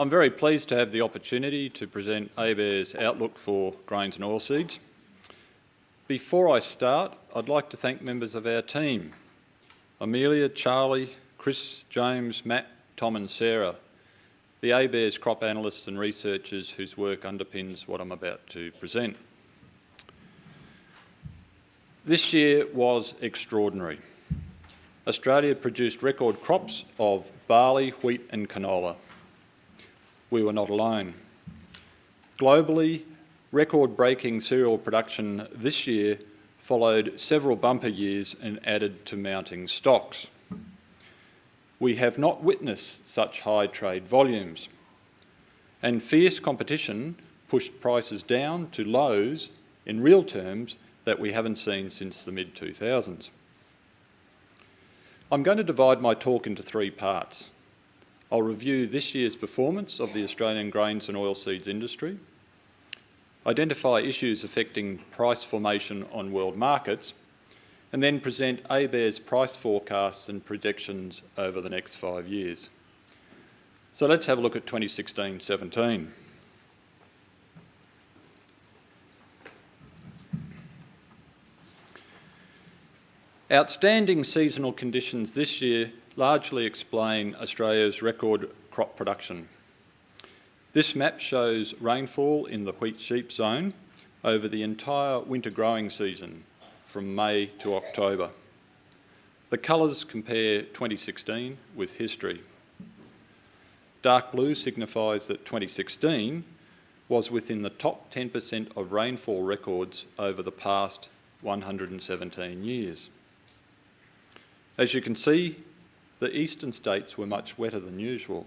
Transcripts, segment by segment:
I'm very pleased to have the opportunity to present ABARES outlook for grains and oilseeds. Before I start, I'd like to thank members of our team, Amelia, Charlie, Chris, James, Matt, Tom and Sarah, the ABARES crop analysts and researchers whose work underpins what I'm about to present. This year was extraordinary. Australia produced record crops of barley, wheat and canola we were not alone. Globally, record-breaking cereal production this year followed several bumper years and added to mounting stocks. We have not witnessed such high trade volumes, and fierce competition pushed prices down to lows in real terms that we haven't seen since the mid-2000s. I'm going to divide my talk into three parts. I'll review this year's performance of the Australian grains and oilseeds industry, identify issues affecting price formation on world markets, and then present ABARES price forecasts and projections over the next five years. So let's have a look at 2016-17. Outstanding seasonal conditions this year largely explain Australia's record crop production. This map shows rainfall in the wheat sheep zone over the entire winter growing season from May to October. The colours compare 2016 with history. Dark blue signifies that 2016 was within the top 10% of rainfall records over the past 117 years. As you can see, the eastern states were much wetter than usual.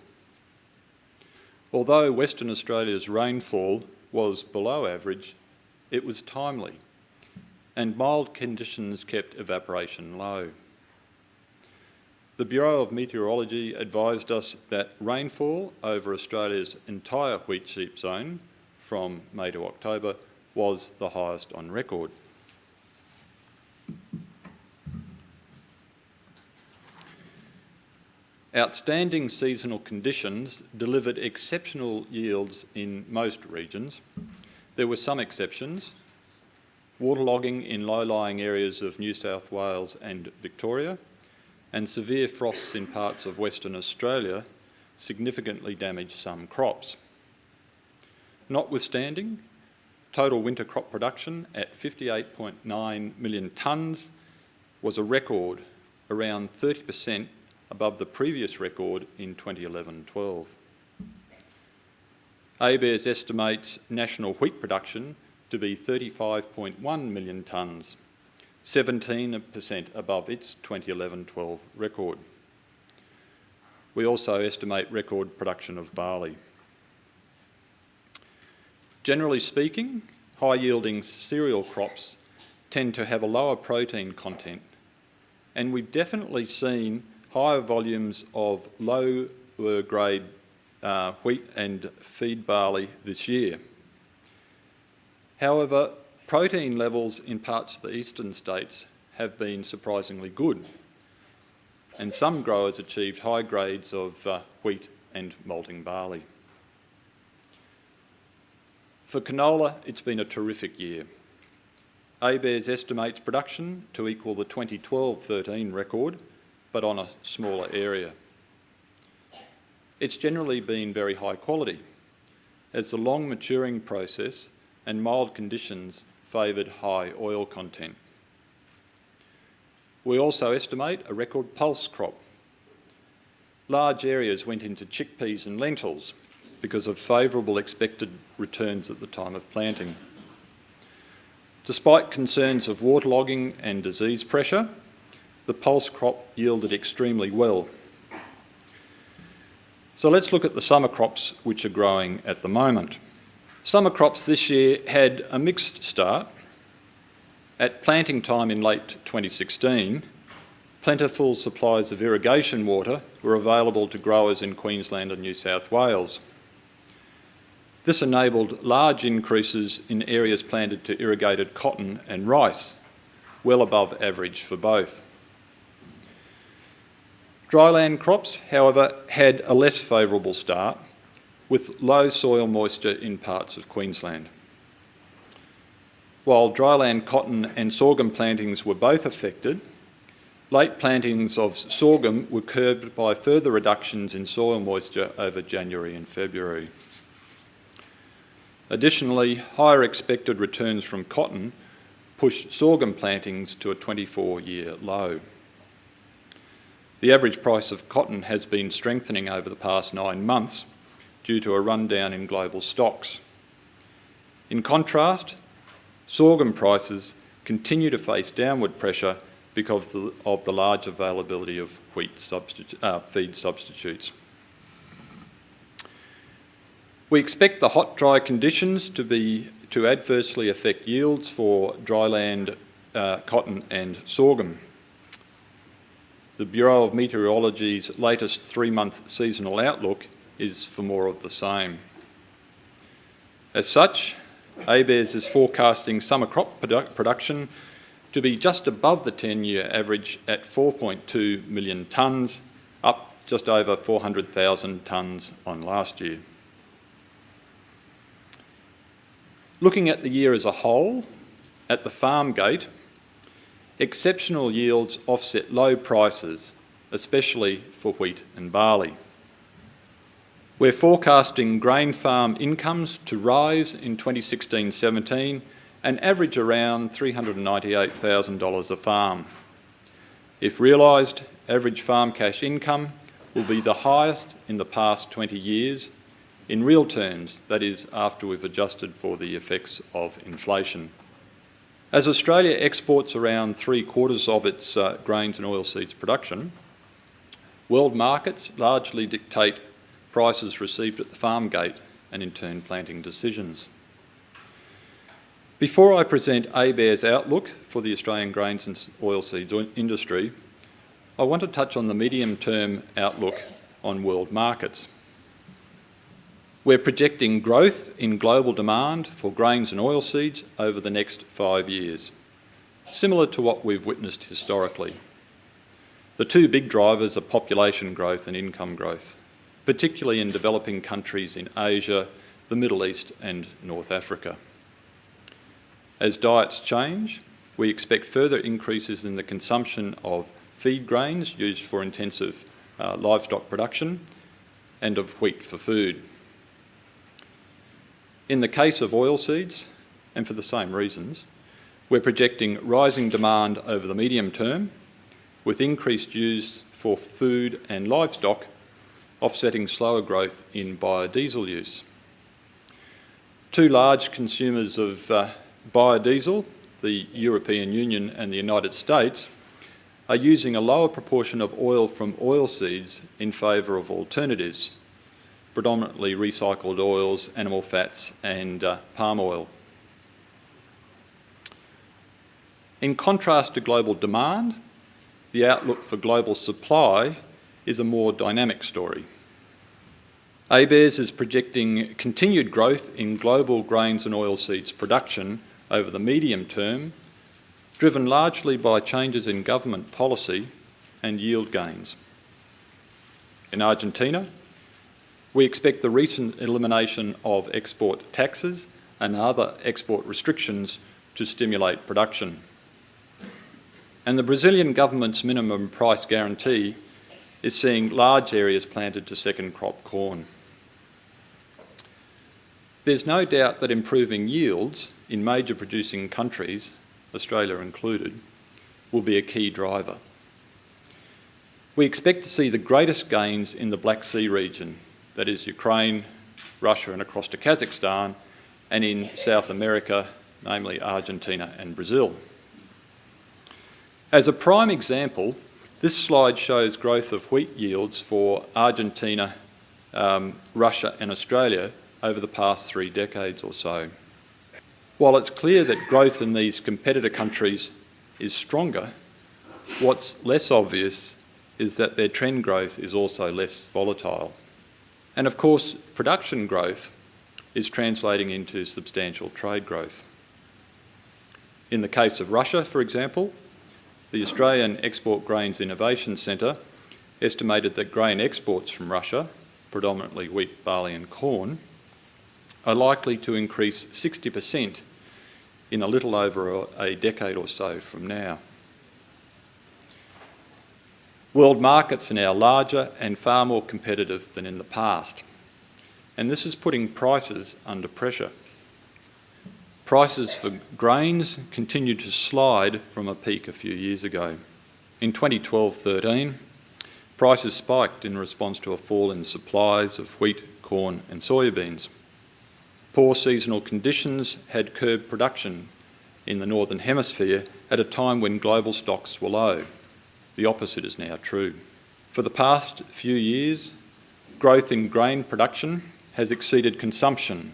Although Western Australia's rainfall was below average, it was timely and mild conditions kept evaporation low. The Bureau of Meteorology advised us that rainfall over Australia's entire wheat sheep zone from May to October was the highest on record. Outstanding seasonal conditions delivered exceptional yields in most regions. There were some exceptions. Waterlogging in low-lying areas of New South Wales and Victoria and severe frosts in parts of Western Australia significantly damaged some crops. Notwithstanding, total winter crop production at 58.9 million tonnes was a record, around 30% above the previous record in 2011-12. ABARES estimates national wheat production to be 35.1 million tonnes, 17% above its 2011-12 record. We also estimate record production of barley. Generally speaking, high-yielding cereal crops tend to have a lower protein content, and we've definitely seen higher volumes of low grade uh, wheat and feed barley this year. However, protein levels in parts of the eastern states have been surprisingly good and some growers achieved high grades of uh, wheat and malting barley. For canola, it's been a terrific year. ABARES estimates production to equal the 2012-13 record but on a smaller area. It's generally been very high quality, as the long maturing process and mild conditions favoured high oil content. We also estimate a record pulse crop. Large areas went into chickpeas and lentils because of favourable expected returns at the time of planting. Despite concerns of waterlogging and disease pressure, the pulse crop yielded extremely well. So let's look at the summer crops which are growing at the moment. Summer crops this year had a mixed start. At planting time in late 2016, plentiful supplies of irrigation water were available to growers in Queensland and New South Wales. This enabled large increases in areas planted to irrigated cotton and rice, well above average for both. Dryland crops, however, had a less favourable start, with low soil moisture in parts of Queensland. While dryland cotton and sorghum plantings were both affected, late plantings of sorghum were curbed by further reductions in soil moisture over January and February. Additionally, higher expected returns from cotton pushed sorghum plantings to a 24-year low. The average price of cotton has been strengthening over the past nine months due to a rundown in global stocks. In contrast, sorghum prices continue to face downward pressure because of the large availability of wheat substitu uh, feed substitutes. We expect the hot, dry conditions to be to adversely affect yields for dryland uh, cotton and sorghum. The Bureau of Meteorology's latest three-month seasonal outlook is for more of the same. As such, ABARES is forecasting summer crop produ production to be just above the 10-year average at 4.2 million tonnes, up just over 400,000 tonnes on last year. Looking at the year as a whole, at the farm gate, exceptional yields offset low prices, especially for wheat and barley. We're forecasting grain farm incomes to rise in 2016-17 and average around $398,000 a farm. If realised, average farm cash income will be the highest in the past 20 years in real terms, that is, after we've adjusted for the effects of inflation. As Australia exports around three quarters of its uh, grains and oilseeds production, world markets largely dictate prices received at the farm gate and in turn planting decisions. Before I present ABARES' outlook for the Australian grains and oilseeds industry, I want to touch on the medium-term outlook on world markets. We're projecting growth in global demand for grains and oilseeds over the next five years, similar to what we've witnessed historically. The two big drivers are population growth and income growth, particularly in developing countries in Asia, the Middle East and North Africa. As diets change, we expect further increases in the consumption of feed grains used for intensive uh, livestock production and of wheat for food. In the case of oilseeds, and for the same reasons, we're projecting rising demand over the medium term with increased use for food and livestock offsetting slower growth in biodiesel use. Two large consumers of uh, biodiesel, the European Union and the United States, are using a lower proportion of oil from oilseeds in favour of alternatives predominantly recycled oils, animal fats and uh, palm oil. In contrast to global demand, the outlook for global supply is a more dynamic story. ABARES is projecting continued growth in global grains and oilseeds production over the medium term, driven largely by changes in government policy and yield gains. In Argentina, we expect the recent elimination of export taxes and other export restrictions to stimulate production. And the Brazilian government's minimum price guarantee is seeing large areas planted to second crop corn. There's no doubt that improving yields in major producing countries, Australia included, will be a key driver. We expect to see the greatest gains in the Black Sea region that is Ukraine, Russia and across to Kazakhstan, and in South America, namely Argentina and Brazil. As a prime example, this slide shows growth of wheat yields for Argentina, um, Russia and Australia over the past three decades or so. While it's clear that growth in these competitor countries is stronger, what's less obvious is that their trend growth is also less volatile. And of course, production growth is translating into substantial trade growth. In the case of Russia, for example, the Australian Export Grains Innovation Centre estimated that grain exports from Russia predominantly wheat, barley and corn, are likely to increase 60% in a little over a decade or so from now. World markets are now larger and far more competitive than in the past, and this is putting prices under pressure. Prices for grains continue to slide from a peak a few years ago. In 2012-13, prices spiked in response to a fall in supplies of wheat, corn and soybeans. Poor seasonal conditions had curbed production in the Northern Hemisphere at a time when global stocks were low. The opposite is now true. For the past few years, growth in grain production has exceeded consumption,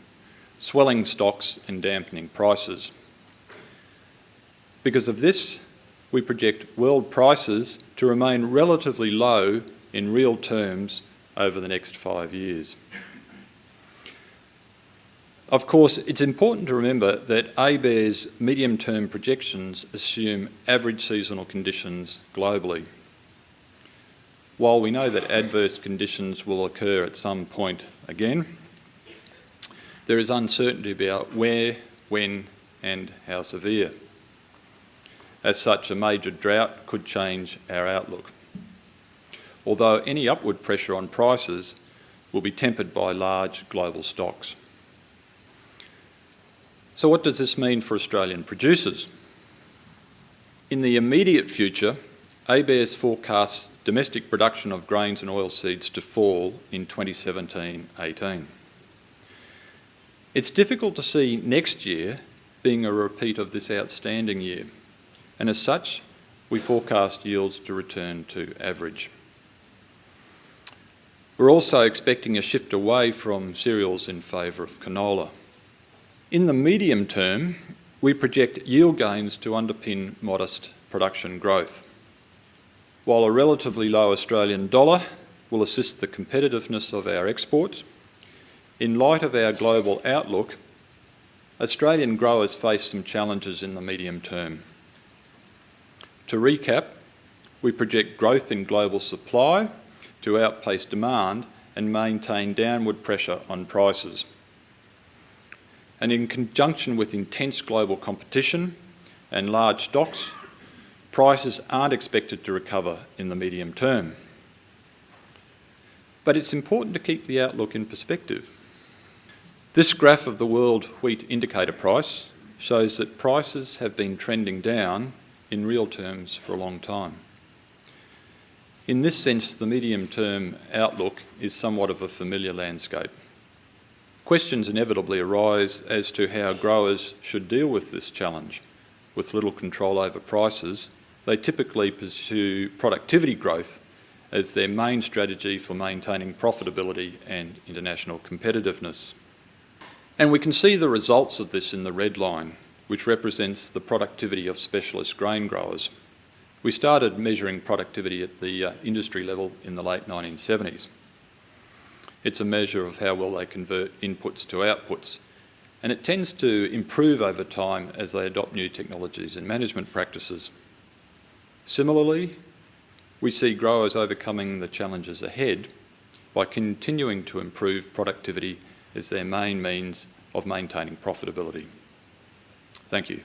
swelling stocks and dampening prices. Because of this, we project world prices to remain relatively low in real terms over the next five years. Of course, it's important to remember that ABARES medium-term projections assume average seasonal conditions globally. While we know that adverse conditions will occur at some point again, there is uncertainty about where, when and how severe. As such, a major drought could change our outlook. Although any upward pressure on prices will be tempered by large global stocks. So what does this mean for Australian producers? In the immediate future, ABS forecasts domestic production of grains and oilseeds to fall in 2017-18. It's difficult to see next year being a repeat of this outstanding year, and as such, we forecast yields to return to average. We're also expecting a shift away from cereals in favour of canola. In the medium term, we project yield gains to underpin modest production growth. While a relatively low Australian dollar will assist the competitiveness of our exports, in light of our global outlook, Australian growers face some challenges in the medium term. To recap, we project growth in global supply to outpace demand and maintain downward pressure on prices and in conjunction with intense global competition and large stocks, prices aren't expected to recover in the medium term. But it's important to keep the outlook in perspective. This graph of the world wheat indicator price shows that prices have been trending down in real terms for a long time. In this sense, the medium-term outlook is somewhat of a familiar landscape. Questions inevitably arise as to how growers should deal with this challenge. With little control over prices, they typically pursue productivity growth as their main strategy for maintaining profitability and international competitiveness. And we can see the results of this in the red line, which represents the productivity of specialist grain growers. We started measuring productivity at the uh, industry level in the late 1970s. It's a measure of how well they convert inputs to outputs. And it tends to improve over time as they adopt new technologies and management practices. Similarly, we see growers overcoming the challenges ahead by continuing to improve productivity as their main means of maintaining profitability. Thank you.